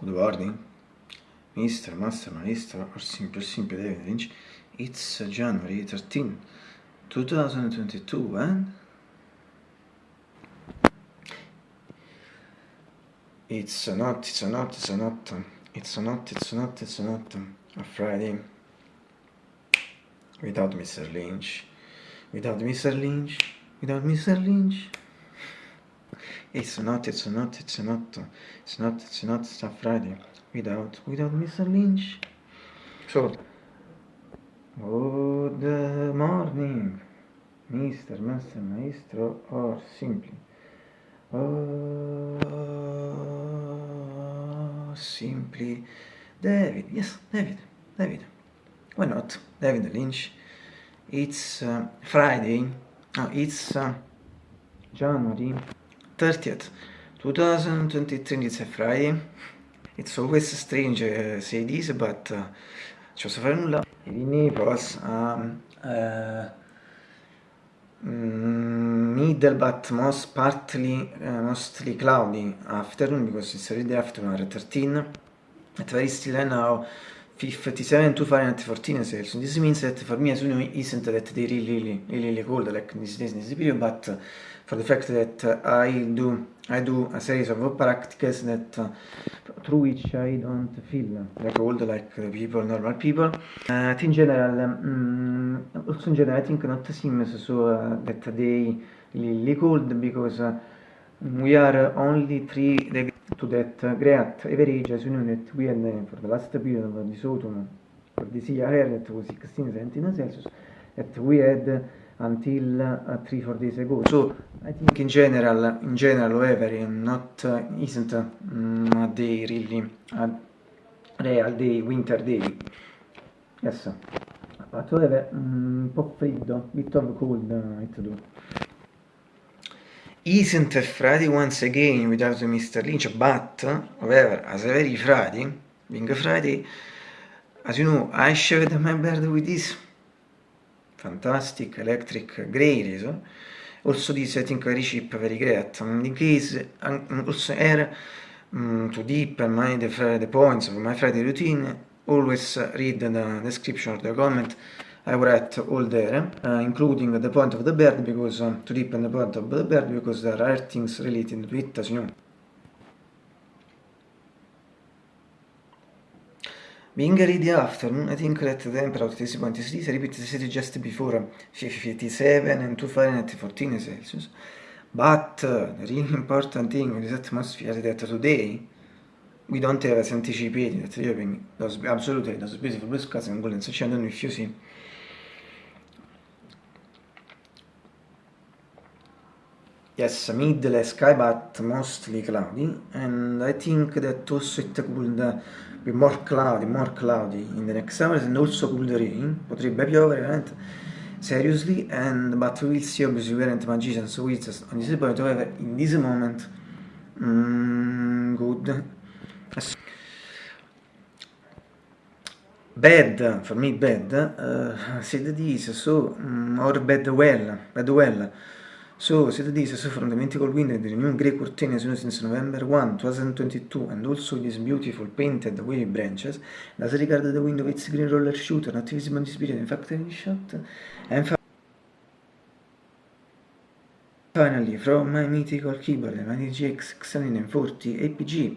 Good morning, Mr. Master Maestro, or simply, simply David Lynch. It's January 13, 2022, and it's not, it's not, it's not, it's not, it's not, it's not a Friday without Mr. Lynch, without Mr. Lynch, without Mr. Lynch. It's not, it's not, it's not, it's not, it's not a Friday without, without Mr. Lynch. So, good morning, Mr. Master Maestro, or simply, oh, simply, David, yes, David, David, why not, David Lynch. It's uh, Friday, no, it's uh, January 30th, 2023, it's a Friday. It's always strange uh, say this, but uh, ci posso fare nulla. In Naples, um, uh, middle but most partly, uh, mostly cloudy afternoon because it's already afternoon at 13. At very still now 57 to Fahrenheit 14 Celsius. This means that for me as you know isn't that they really really really cold like this in this period, but for the fact that I do I do a series of practices that uh, through which I don't feel like old like people, normal people. Uh, in general, um, also in general, I think not seems so uh, that they really cold because uh, we are only 3 degrees to that great average as you know that we had for the last period of this autumn for this year that was 16 17 Celsius that we had until uh, three four days ago. So i think in general in general however not uh, isn't um, a day really a real day winter day. Yes. But however un po' freddo bit of cold uh, it do. Isn't a Friday once again without Mr. Lynch but however as a very Friday being a Friday as you know I shaved my beard with this fantastic electric grey razor also this I think very cheap very great. In case also air um, to deepen my the, the points of my Friday routine always read the description of the comment I write all there uh, including the point of the bird because uh, to deepen the point of the bird because there are things related to it as you Being ready afternoon, I think that the temperature is this, I repeat, the city just before 57 and 2 Fahrenheit 14 Celsius. But uh, the really important thing with this atmosphere is that today we don't have as anticipated that the European does absolutely those beautiful blue skies and golden sunshine. I don't if you see. Yes, middle sky but mostly cloudy. And I think that also it could be more cloudy, more cloudy in the next hours and also could rain, potrebbe piovere veramente. Seriously and but we will see obviously we aren't magicians so it's on this point however in this moment mm, good. Bad for me bad uh, said this so um, or bad well bad well So, set this so from the mythical window the new grey curtain as soon since November 1, 2022 and also these beautiful painted wavy branches. As regard the window its green roller shooter in this period in fact any shot and finally from my mythical keyboard the GX 640 APG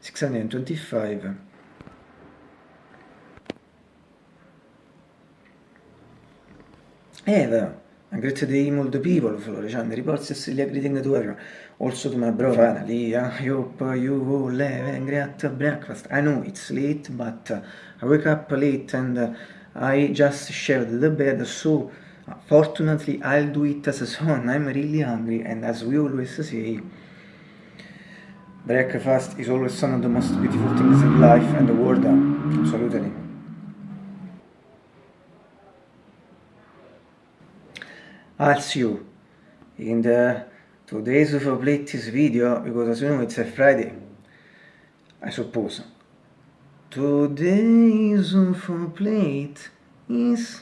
625 Eva a great day multiple people Florician reports Cecilia greeting to everyone also to my bro finally I hope you all have a great breakfast. I know it's late but I wake up late and I just shared the bed so fortunately I'll do it as a son I'm really hungry and as we always say breakfast is always one of the most beautiful things in life and the world. Absolutely See you in the today's of latest video because as you know it's a Friday I suppose. Today's of plate is